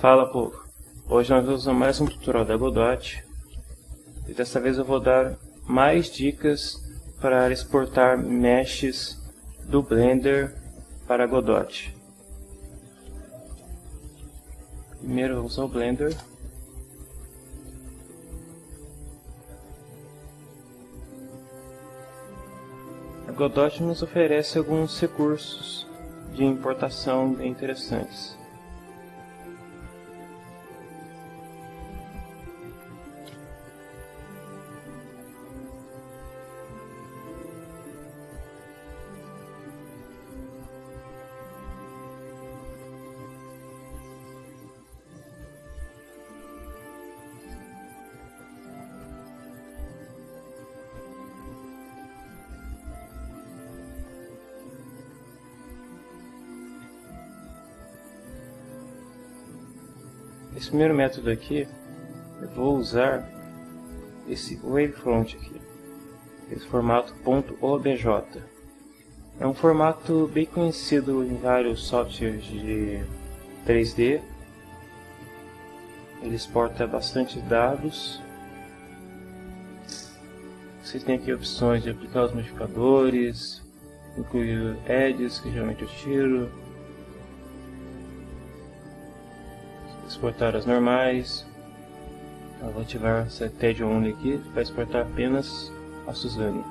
Fala povo, hoje nós vamos usar mais um tutorial da Godot e dessa vez eu vou dar mais dicas para exportar meshes do Blender para Godot. Primeiro vamos usar o Blender. A Godot nos oferece alguns recursos de importação bem interessantes. Esse primeiro método aqui, eu vou usar esse wavefront aqui, esse formato .obj. É um formato bem conhecido em vários softwares de 3D. Ele exporta bastante dados. Vocês têm aqui opções de aplicar os modificadores, incluir edges, que geralmente eu tiro, exportar as normais. Eu vou ativar essa TED Only aqui para exportar apenas a Suzane.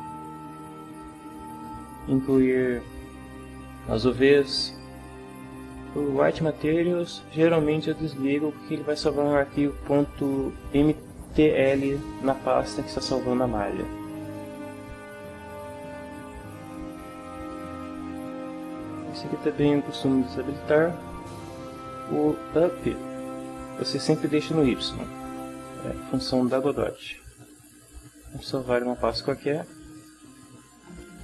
Incluir as UVs. O White Materials geralmente eu desligo porque ele vai salvar um arquivo .mtl na pasta que está salvando a malha. Esse aqui também eu costumo desabilitar. O up você sempre deixa no Y. É função da Godot. Vamos salvar uma pasta qualquer.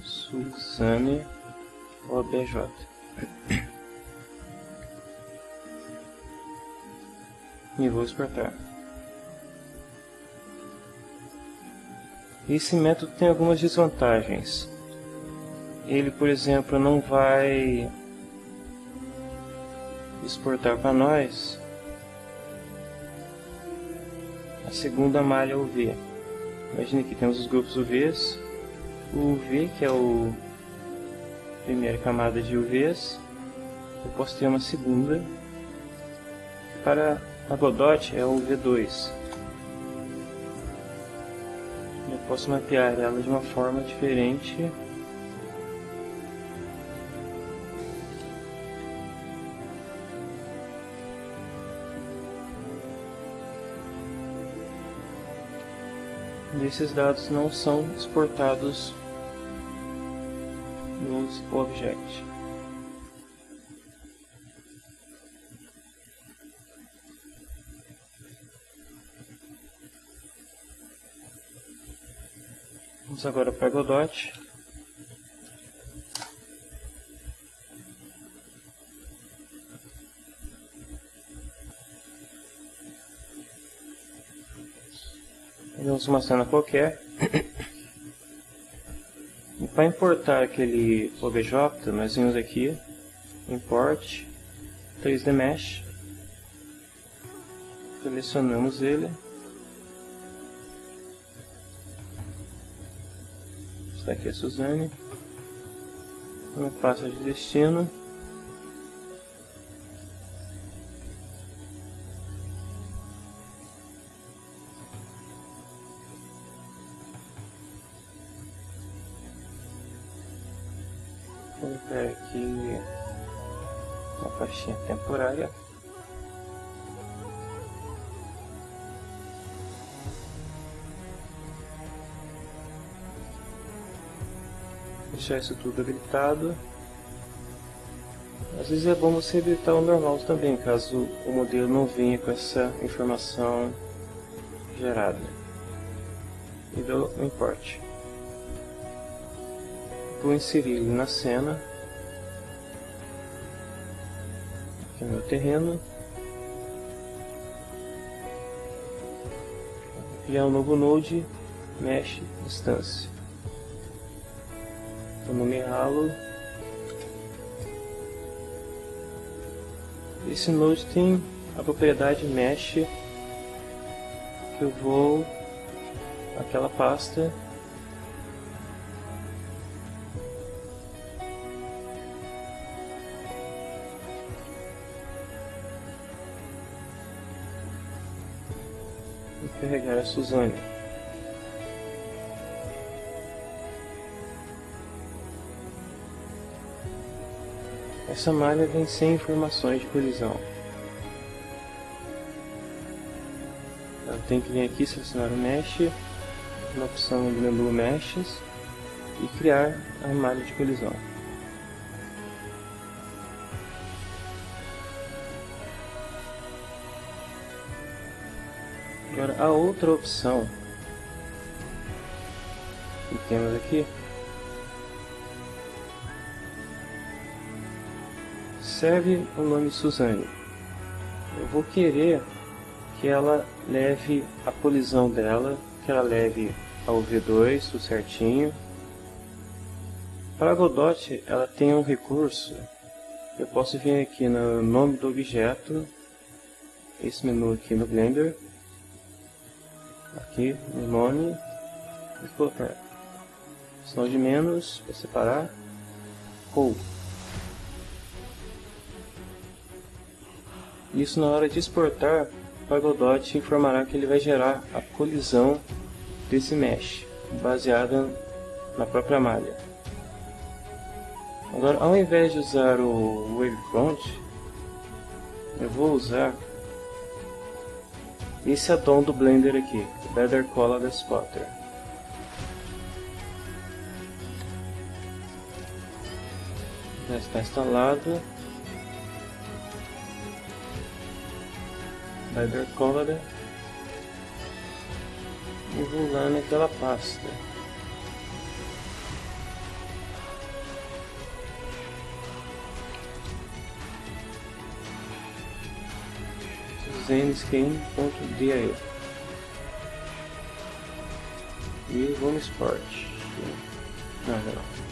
Suzane OBJ. E vou exportar. Esse método tem algumas desvantagens. Ele, por exemplo, não vai exportar para nós a segunda malha UV. Imagina que temos os grupos UVs, o UV que é o primeira camada de UVs, eu posso ter uma segunda, para a Godot é o UV2. Eu posso mapear ela de uma forma diferente esses dados não são exportados nos Object. Vamos agora para Godot. Uma cena qualquer. Para importar aquele OBJ, nós vimos aqui, Import 3D Mesh. Selecionamos ele. Está aqui a Suzane. Uma pasta de destino. Aqui uma faixinha temporária. Deixar isso tudo habilitado. Às vezes é bom você habilitar o normal também, caso o modelo não venha com essa informação gerada. E dou import vou inserir ele na cena. Aqui é o meu terreno. Criar um novo node, mesh, instância. Vou nomeá-lo. Esse node tem a propriedade mesh que eu vou aquela pasta carregar a Suzane. Essa malha vem sem informações de colisão. Tenho que vir aqui selecionar o Mesh, na opção do menu Meshes e criar a malha de colisão. Agora a outra opção que temos aqui serve o nome Suzane. Eu vou querer que ela leve a colisão dela, que ela leve ao V2, tudo certinho. Para Godot, ela tem um recurso. Eu posso vir aqui no nome do objeto, esse menu aqui no Blender, aqui no nome e colocar. Sinal de menos para separar. Ou. Isso na hora de exportar para Godot informará que ele vai gerar a colisão desse mesh baseada na própria malha. Agora ao invés de usar o wavefront eu vou usar esse addon do Blender aqui, Better Color Spotter. Já está instalado. Better Color. E vou lá naquela pasta. zenscan.dia e vamos export não, não.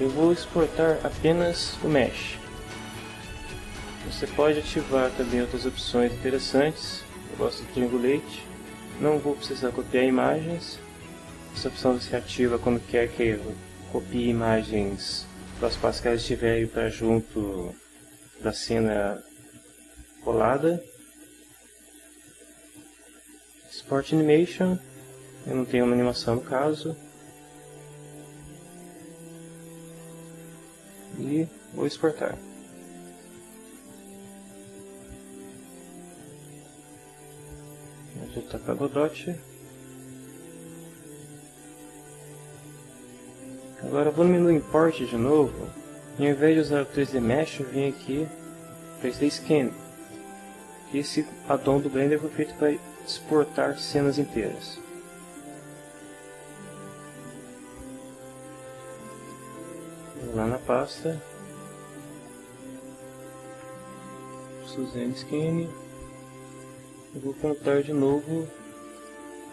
eu vou exportar apenas o mesh. Você pode ativar também outras opções interessantes. Eu gosto do triangulate não vou precisar copiar imagens. Essa opção você ativa quando quer que eu copie imagens para as pastas que estiverem para junto da cena colada. Sport Animation, eu não tenho uma animação no caso. E vou exportar. Vou voltar para Godot. Agora vou no menu Import de novo e ao invés de usar o 3D Mesh, eu vim aqui 3D Scan. Esse addon do Blender foi feito para exportar cenas inteiras. Vou lá na pasta. Suzanne Scan. Eu vou contar de novo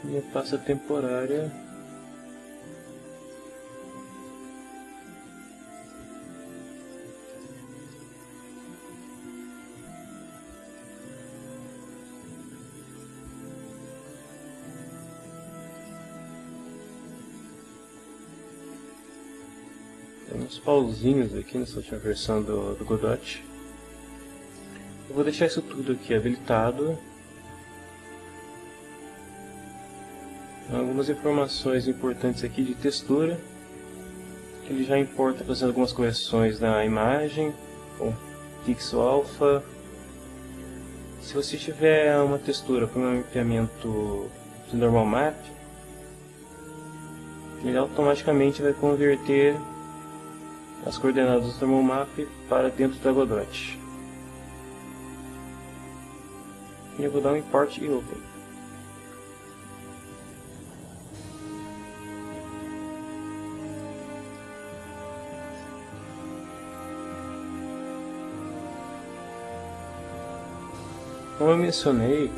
minha pasta temporária pauzinhos aqui nessa última versão do, do Godot. Eu vou deixar isso tudo aqui habilitado. Algumas informações importantes aqui de textura. Ele já importa fazendo algumas correções na imagem, com pixel alpha. Se você tiver uma textura com um mapeamento de normal map, ele automaticamente vai converter as coordenadas do map para dentro da Godot. E eu vou dar um import e open. Como eu mencionei,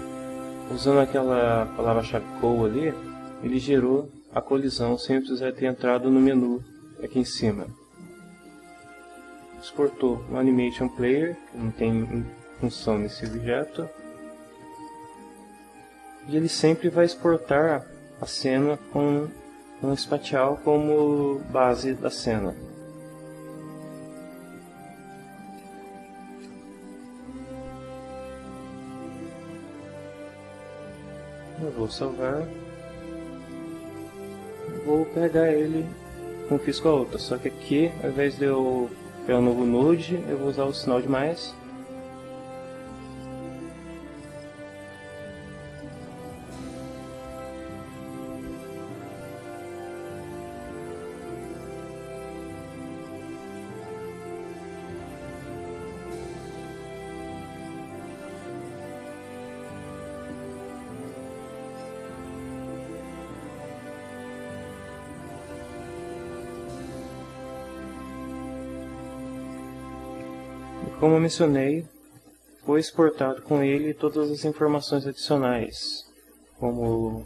usando aquela palavra-chave call ali, ele gerou a colisão sem precisar ter entrado no menu aqui em cima. Exportou o Animation Player, que não tem função nesse objeto. E ele sempre vai exportar a cena com um espacial como base da cena. Eu vou salvar. Vou pegar ele como fiz com a outra, só que aqui, ao invés de eu um novo node, eu vou usar o sinal de mais mencionei, foi exportado com ele todas as informações adicionais, como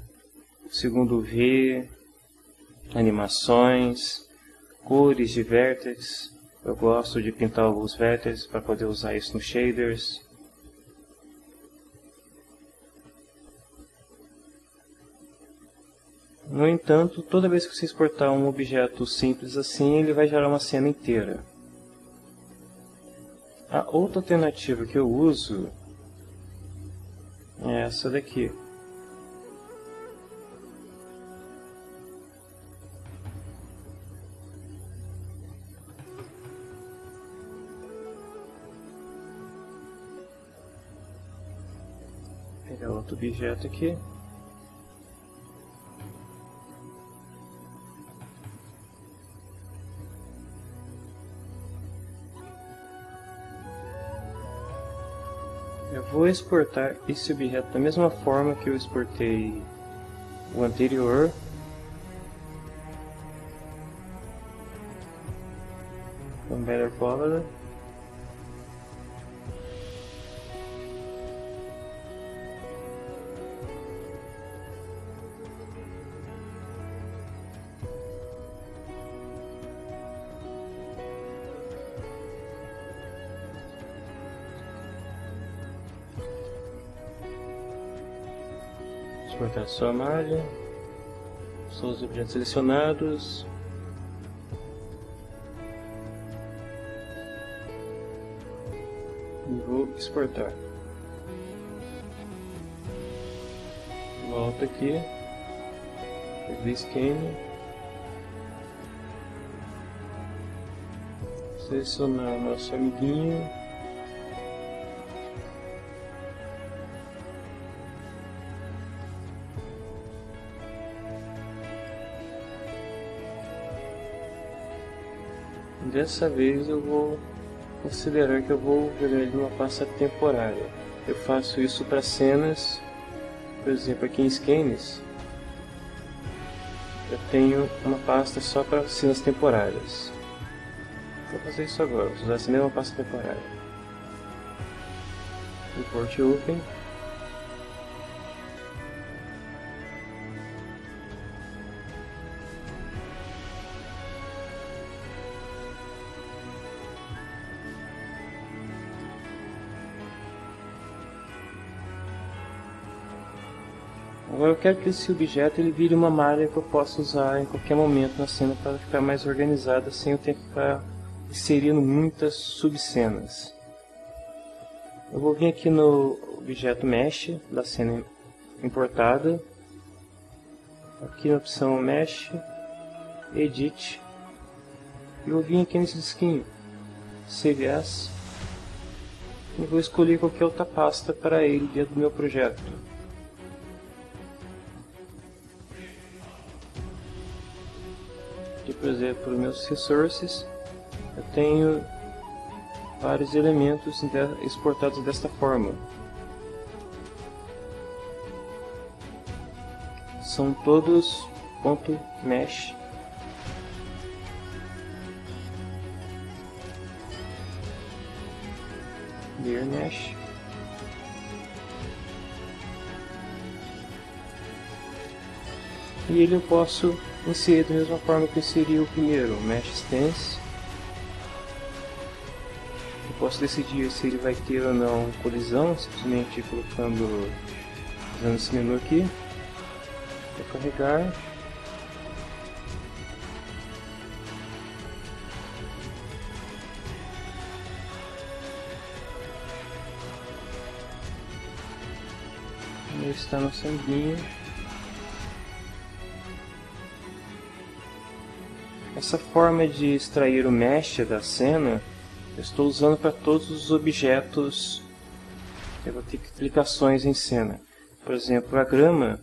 segundo V, animações, cores de vértices. Eu gosto de pintar os vértices para poder usar isso nos shaders. No entanto, toda vez que você exportar um objeto simples assim, ele vai gerar uma cena inteira. A outra alternativa que eu uso é essa daqui. Vou pegar outro objeto aqui. Vou exportar esse objeto da mesma forma que eu exportei o anterior. Com Better Quality. Sua malha, seus objetos selecionados. E vou exportar. Volta aqui, scan, selecionar nosso amiguinho. Dessa vez eu vou considerar que eu vou jogar ele numa pasta temporária. Eu faço isso para cenas, por exemplo aqui em Scanes, eu tenho uma pasta só para cenas temporárias. Vou fazer isso agora, vou usar essa mesma pasta temporária. Import Open. Quero que esse objeto ele vire uma malha que eu possa usar em qualquer momento na cena para ficar mais organizada sem eu ter que ficar inserindo muitas subcenas. Eu vou vir aqui no objeto Mesh da cena importada, aqui na opção Mesh, Edit, e eu vim aqui nesse disquinho, Save As, e vou escolher qualquer outra pasta para ele dentro do meu projeto. Aqui, por exemplo, meus resources, eu tenho vários elementos exportados desta forma. São todos .mesh layer mesh e ele eu posso inserir da mesma forma que eu inseri o primeiro, Mesh Stance. Eu posso decidir se ele vai ter ou não colisão, simplesmente colocando, usando esse menu aqui. Vou carregar. Ele está no sanguinho. Essa forma de extrair o mesh da cena, eu estou usando para todos os objetos eu vou ter aplicações em cena. Por exemplo, a grama,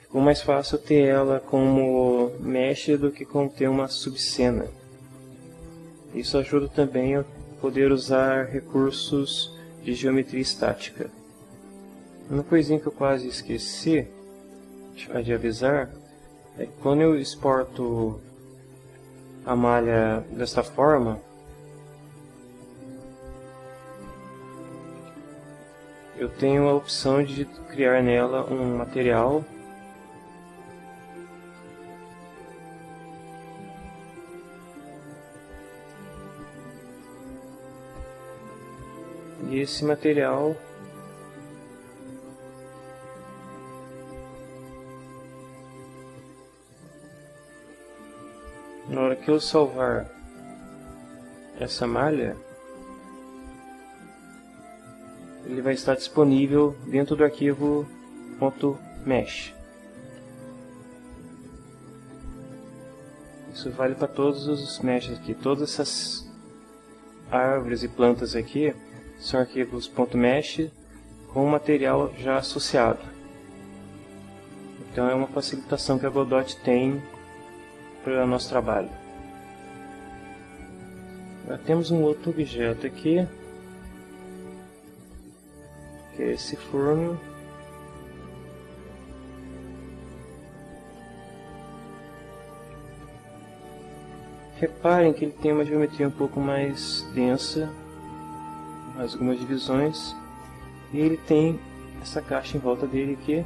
ficou mais fácil ter ela como mesh do que como ter uma subcena. Isso ajuda também a poder usar recursos de geometria estática. Uma coisinha que eu quase esqueci de avisar é que quando eu exporto a malha desta forma, eu tenho a opção de criar nela um material. E esse material na hora que eu salvar essa malha, ele vai estar disponível dentro do arquivo .mesh. Isso vale para todos os meshes aqui. Todas essas árvores e plantas aqui são arquivos .mesh com material já associado. Então é uma facilitação que a Godot tem para o nosso trabalho. Agora temos um outro objeto aqui, que é esse forno. Reparem que ele tem uma geometria um pouco mais densa, mais algumas divisões, e ele tem essa caixa em volta dele aqui,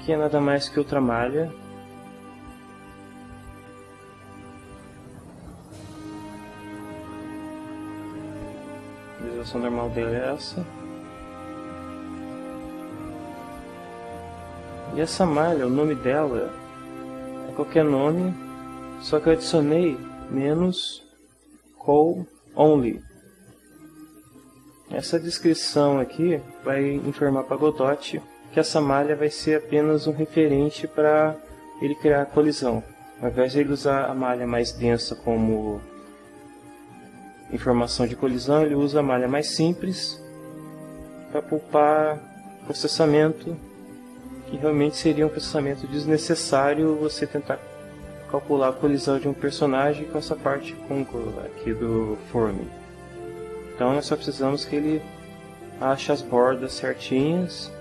que é nada mais que outra malha visualização normal dele é essa. E essa malha, o nome dela é qualquer nome, só que eu adicionei menos call only. Essa descrição aqui vai informar para Godot que essa malha vai ser apenas um referente para ele criar a colisão. Ao invés de ele usar a malha mais densa como informação de colisão, ele usa a malha mais simples para poupar processamento, que realmente seria um processamento desnecessário você tentar calcular a colisão de um personagem com essa parte aqui do form. Então nós só precisamos que ele ache as bordas certinhas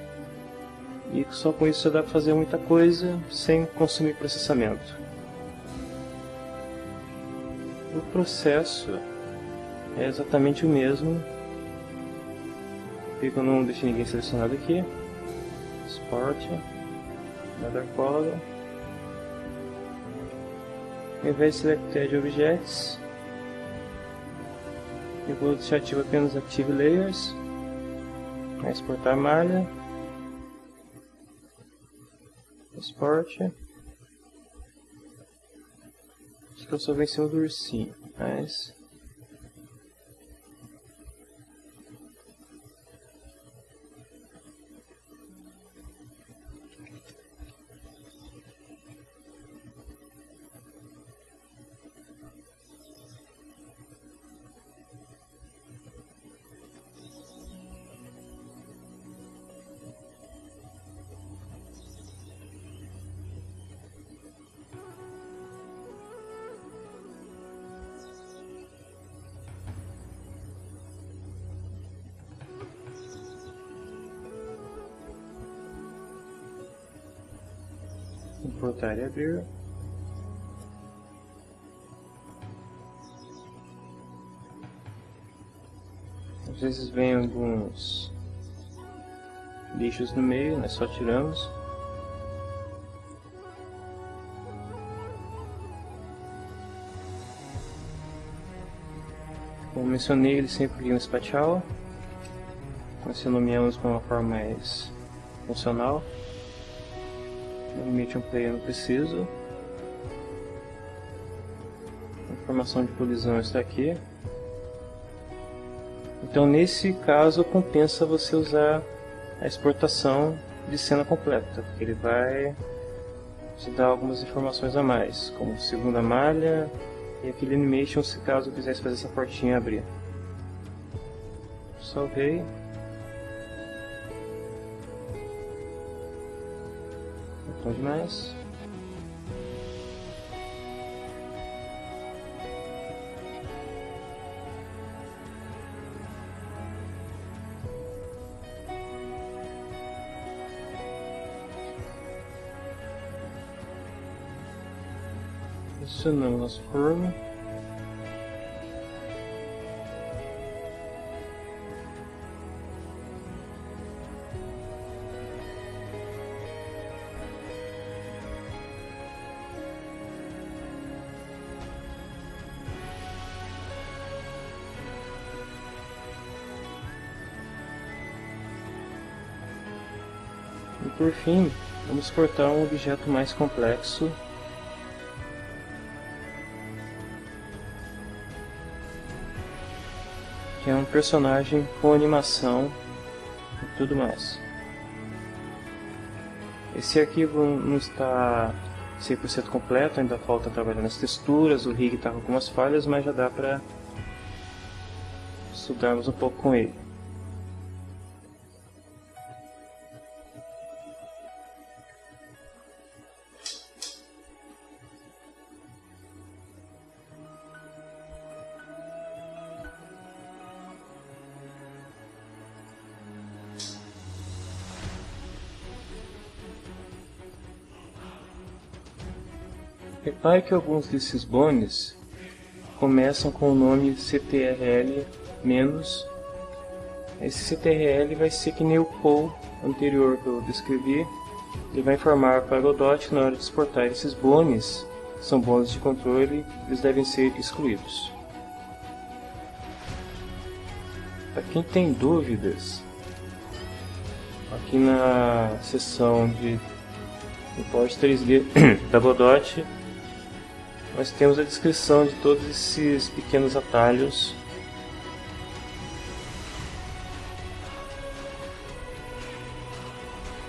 e só com isso dá para fazer muita coisa sem consumir processamento. O processo é exatamente o mesmo. Eu não deixei ninguém selecionado aqui. Sport, Nether Color. Ao invés de Selected Objects, eu vou deixar ativo apenas Active Layers. Exportar malha. Export. Acho que eu só cima do ursinho, mas importar e abrir. Às vezes vem alguns lixos no meio, nós só tiramos. Como mencionei, ele sempre liga no spatial. Nós nomeamos de uma forma mais funcional. Medium Player não preciso. A informação de colisão está aqui. Então nesse caso compensa você usar a exportação de cena completa, porque ele vai te dar algumas informações a mais, como segunda malha e aquele animation se caso eu quisesse fazer essa portinha abrir. Salvei. Bom demais. Adicionamos nosso forno. Por fim, vamos cortar um objeto mais complexo que é um personagem com animação e tudo mais. Esse arquivo não está 100% completo, ainda falta trabalhar nas texturas, o rig está com algumas falhas, mas já dá para estudarmos um pouco com ele. Repare que alguns desses bones começam com o nome CTRL menos. Esse CTRL vai ser que nem o call anterior que eu descrevi. Ele vai informar para o que na hora de exportar esses bones, são bones de controle, eles devem ser excluídos. Para quem tem dúvidas, aqui na seção de import 3D da Godot nós temos a descrição de todos esses pequenos atalhos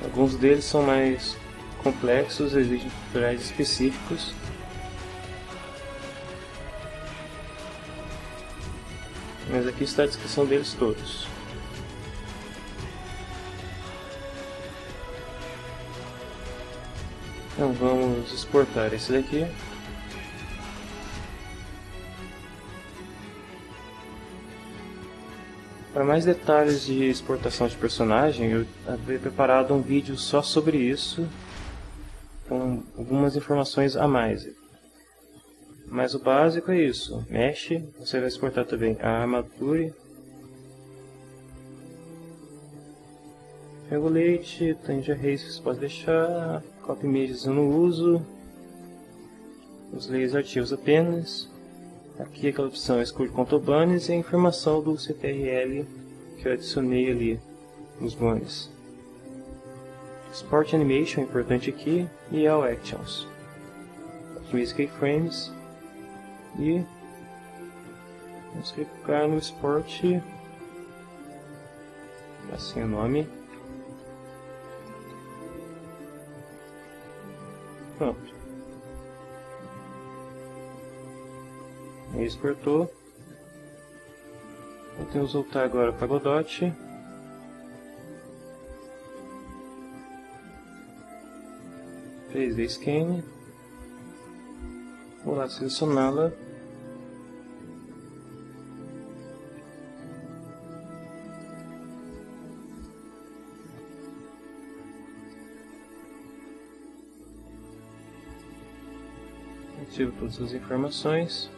Alguns deles são mais complexos, exigem tutoriais específicos. Mas aqui está a descrição deles todos. Então vamos exportar esse daqui. Para mais detalhes de exportação de personagem, eu havia preparado um vídeo só sobre isso, com algumas informações a mais. Mas o básico é isso. Mexe, você vai exportar também a armadura. Regulate, Tange Arrays você pode deixar, Copy Images eu não uso. Os layers artigos apenas. Aqui aquela opção Exclude Contobanes e a informação do CTRL que eu adicionei ali nos banes. Export Animation é importante aqui e All Actions. Otimize Keyframes e vamos clicar no Export assim é o nome. Pronto. Ele exportou. Vamos voltar agora para Godot. Fez a scan. Vou lá selecioná-la. Ativo todas as informações.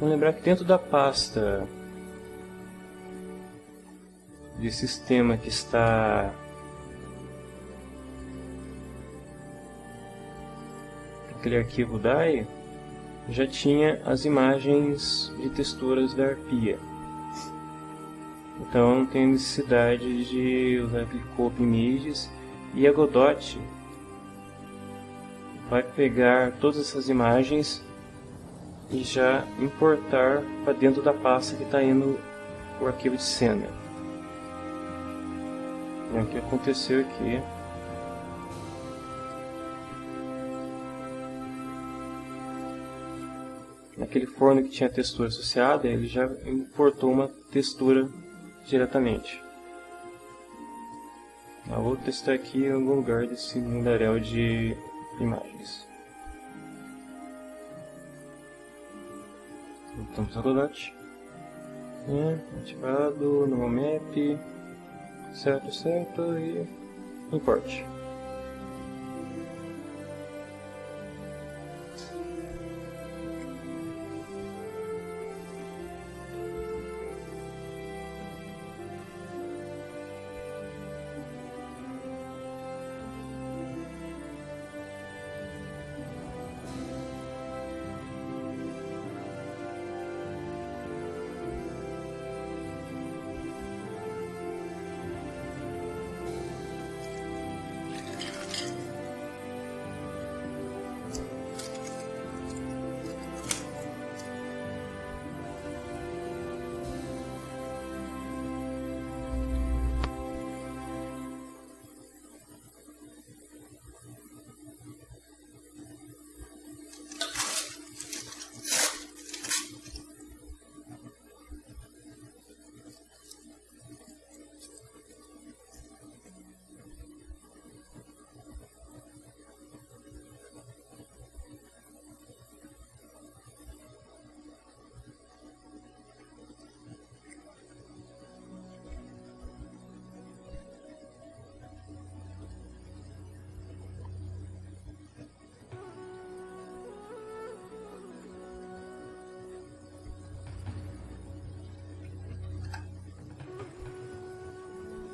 Vamos lembrar que dentro da pasta de sistema que está aquele arquivo DAI, já tinha as imagens de texturas da arpia. Então não tem necessidade de usar aquele Copy Images e a Godot vai pegar todas essas imagens e já importar para dentro da pasta que está indo o arquivo de cena. É o que aconteceu aqui. Naquele forno que tinha textura associada, ele já importou uma textura diretamente. Vou testar aqui em algum lugar desse mundaréu de imagens. A Godot. É, ativado, no map, certo, certo e importe.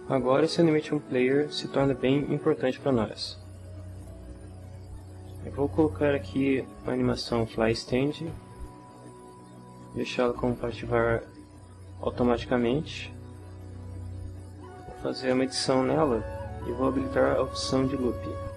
Agora esse Animation Player se torna bem importante para nós. Eu vou colocar aqui a animação Fly Stand, deixá-la ativar automaticamente. Vou fazer uma edição nela e vou habilitar a opção de Loop.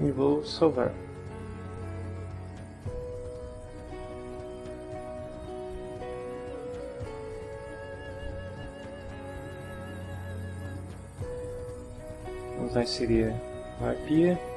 E vou salvar. Vamos inserir a arpia.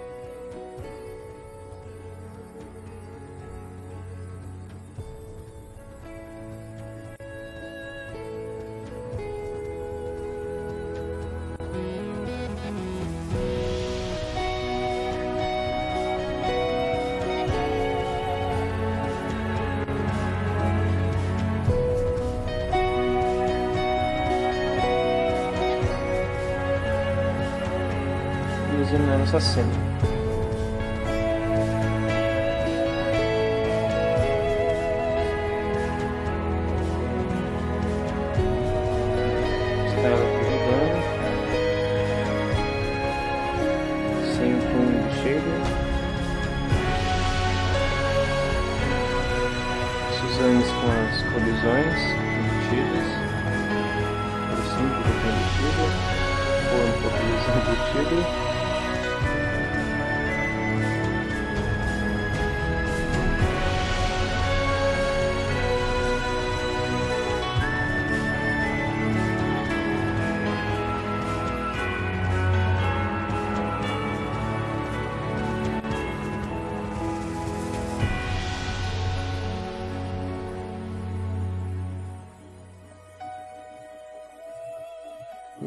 Cena. Estava aqui rodando, sem o cheio. Usamos com as colisões embutidas, por cima do embutido, ou um pouco embutido.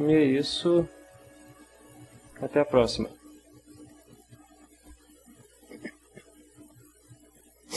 É isso. Até a próxima.